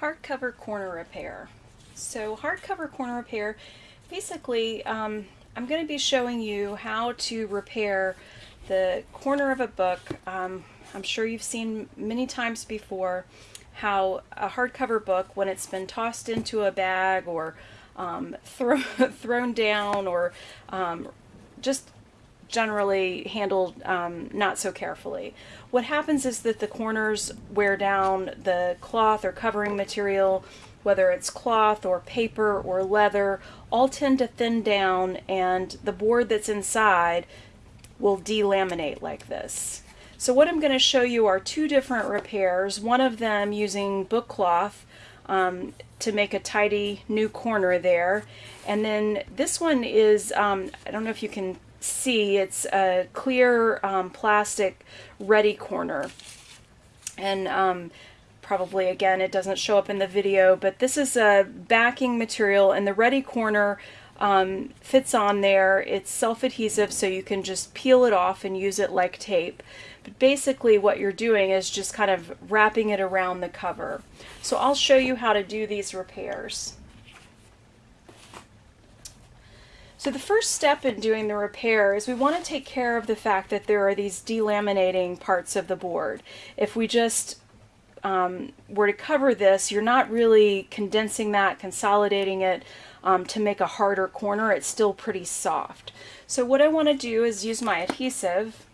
hardcover corner repair. So hardcover corner repair, basically um, I'm going to be showing you how to repair the corner of a book. Um, I'm sure you've seen many times before how a hardcover book, when it's been tossed into a bag or um, throw, thrown down or um, just generally handled um, not so carefully. What happens is that the corners wear down the cloth or covering material, whether it's cloth or paper or leather, all tend to thin down and the board that's inside will delaminate like this. So what I'm going to show you are two different repairs, one of them using book cloth um, to make a tidy new corner there. And then this one is, um, I don't know if you can see, it's a clear um, plastic ready corner. And um, probably again, it doesn't show up in the video, but this is a backing material and the ready corner um, fits on there. It's self-adhesive so you can just peel it off and use it like tape. But basically what you're doing is just kind of wrapping it around the cover. So I'll show you how to do these repairs. So the first step in doing the repair is we want to take care of the fact that there are these delaminating parts of the board. If we just um, were to cover this, you're not really condensing that, consolidating it um, to make a harder corner. It's still pretty soft. So what I want to do is use my adhesive,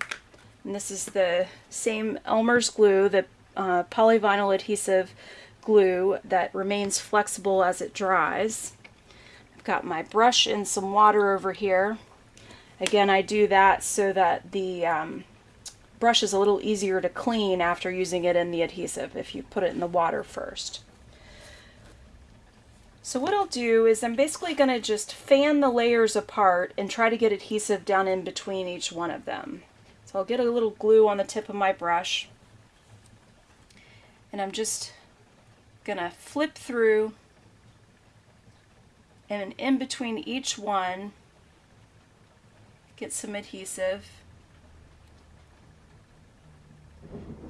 and this is the same Elmer's glue, the uh, polyvinyl adhesive glue that remains flexible as it dries got my brush and some water over here. Again, I do that so that the um, brush is a little easier to clean after using it in the adhesive if you put it in the water first. So what I'll do is I'm basically going to just fan the layers apart and try to get adhesive down in between each one of them. So I'll get a little glue on the tip of my brush and I'm just going to flip through and in between each one get some adhesive.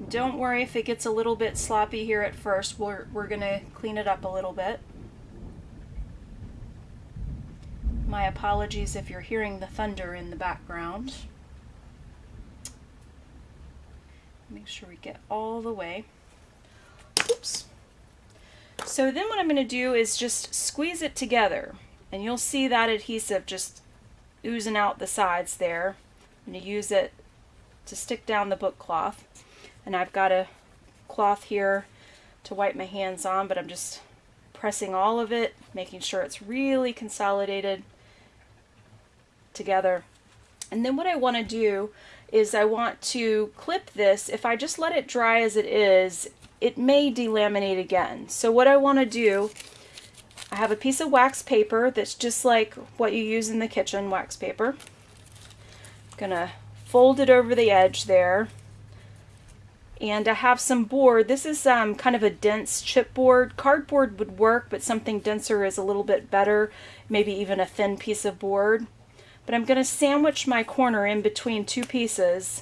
Don't worry if it gets a little bit sloppy here at first. We're, we're going to clean it up a little bit. My apologies if you're hearing the thunder in the background. Make sure we get all the way. Oops. So then what I'm going to do is just squeeze it together. And you'll see that adhesive just oozing out the sides there. I'm going to use it to stick down the book cloth. And I've got a cloth here to wipe my hands on, but I'm just pressing all of it, making sure it's really consolidated together. And then what I want to do is I want to clip this. If I just let it dry as it is, it may delaminate again. So what I want to do, I have a piece of wax paper that's just like what you use in the kitchen, wax paper. I'm going to fold it over the edge there. And I have some board. This is um, kind of a dense chipboard. Cardboard would work, but something denser is a little bit better. Maybe even a thin piece of board. But I'm going to sandwich my corner in between two pieces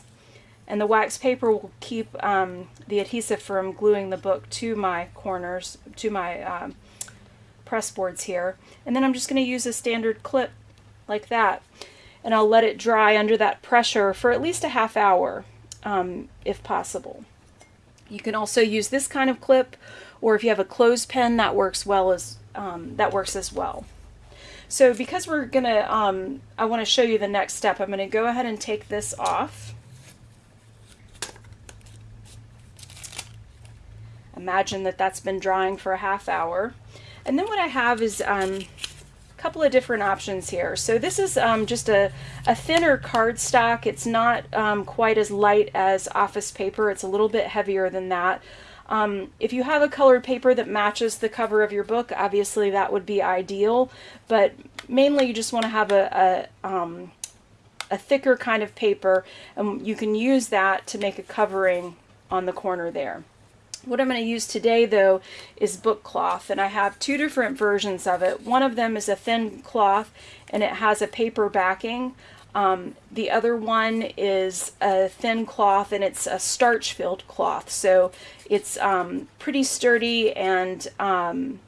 and the wax paper will keep um, the adhesive from gluing the book to my corners, to my um, press boards here. And then I'm just going to use a standard clip like that. And I'll let it dry under that pressure for at least a half hour, um, if possible. You can also use this kind of clip, or if you have a clothespin, that works well as um, that works as well. So because we're gonna, um, I want to show you the next step. I'm going to go ahead and take this off. Imagine that that's been drying for a half hour. And then what I have is um, a couple of different options here. So this is um, just a, a thinner cardstock. It's not um, quite as light as office paper. It's a little bit heavier than that. Um, if you have a colored paper that matches the cover of your book, obviously that would be ideal, but mainly you just want to have a, a, um, a thicker kind of paper, and you can use that to make a covering on the corner there. What I'm going to use today though is book cloth and I have two different versions of it. One of them is a thin cloth and it has a paper backing. Um, the other one is a thin cloth and it's a starch filled cloth. So it's um, pretty sturdy and um,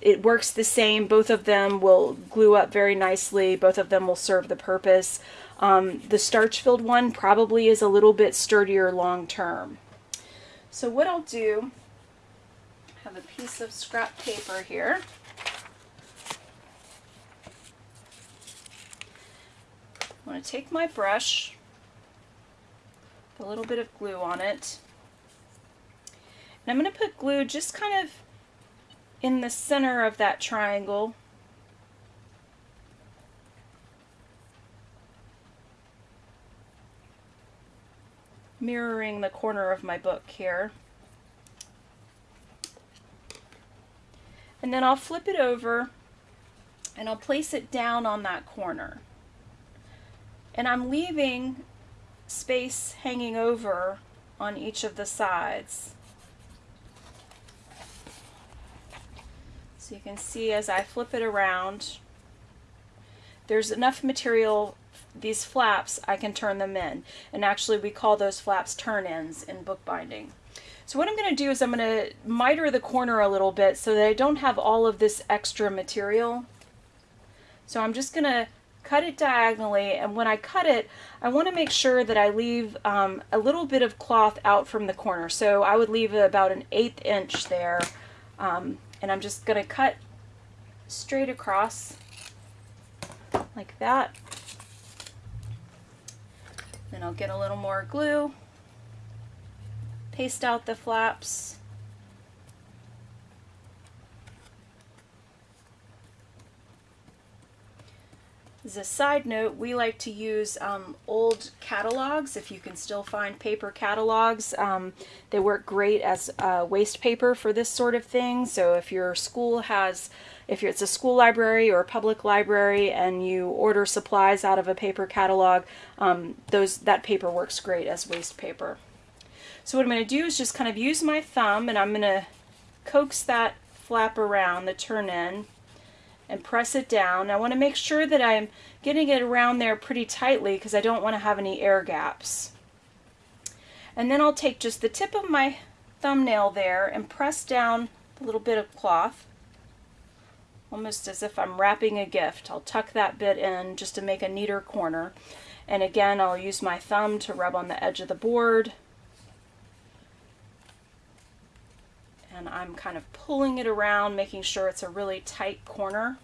it works the same. Both of them will glue up very nicely. Both of them will serve the purpose. Um, the starch filled one probably is a little bit sturdier long term. So what I'll do, I have a piece of scrap paper here. I'm going to take my brush, put a little bit of glue on it, and I'm going to put glue just kind of in the center of that triangle. mirroring the corner of my book here. And then I'll flip it over and I'll place it down on that corner. And I'm leaving space hanging over on each of the sides. So you can see as I flip it around, there's enough material, these flaps, I can turn them in. And actually we call those flaps turn-ins in bookbinding. So what I'm going to do is I'm going to miter the corner a little bit so that I don't have all of this extra material. So I'm just going to cut it diagonally and when I cut it I want to make sure that I leave um, a little bit of cloth out from the corner. So I would leave about an eighth inch there um, and I'm just going to cut straight across like that. Then I'll get a little more glue paste out the flaps As a side note, we like to use um, old catalogs, if you can still find paper catalogs. Um, they work great as uh, waste paper for this sort of thing. So if your school has, if it's a school library or a public library and you order supplies out of a paper catalog, um, those that paper works great as waste paper. So what I'm going to do is just kind of use my thumb and I'm going to coax that flap around, the turn in, and press it down. I want to make sure that I'm getting it around there pretty tightly because I don't want to have any air gaps. And then I'll take just the tip of my thumbnail there and press down a little bit of cloth almost as if I'm wrapping a gift. I'll tuck that bit in just to make a neater corner. And again, I'll use my thumb to rub on the edge of the board. And I'm kind of pulling it around, making sure it's a really tight corner.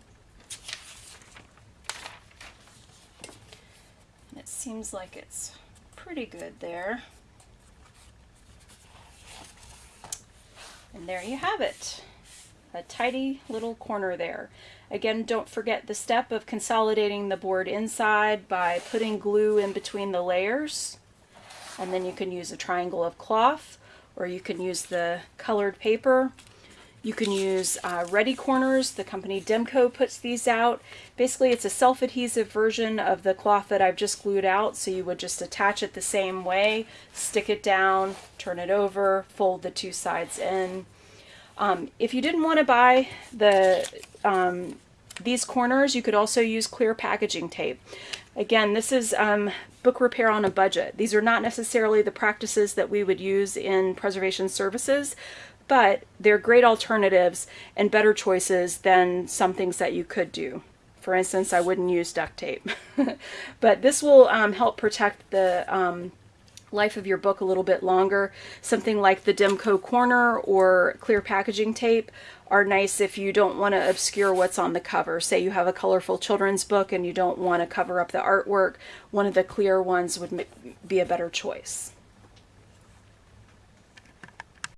And it seems like it's pretty good there. And there you have it, a tidy little corner there. Again, don't forget the step of consolidating the board inside by putting glue in between the layers. And then you can use a triangle of cloth or you can use the colored paper. You can use uh, Ready Corners. The company Demco puts these out. Basically, it's a self-adhesive version of the cloth that I've just glued out. So you would just attach it the same way, stick it down, turn it over, fold the two sides in. Um, if you didn't want to buy the um, these corners, you could also use clear packaging tape. Again, this is um, book repair on a budget. These are not necessarily the practices that we would use in preservation services, but they're great alternatives and better choices than some things that you could do. For instance, I wouldn't use duct tape. but this will um, help protect the um, life of your book a little bit longer. Something like the Demco Corner or clear packaging tape are nice if you don't want to obscure what's on the cover. Say you have a colorful children's book and you don't want to cover up the artwork, one of the clear ones would be a better choice.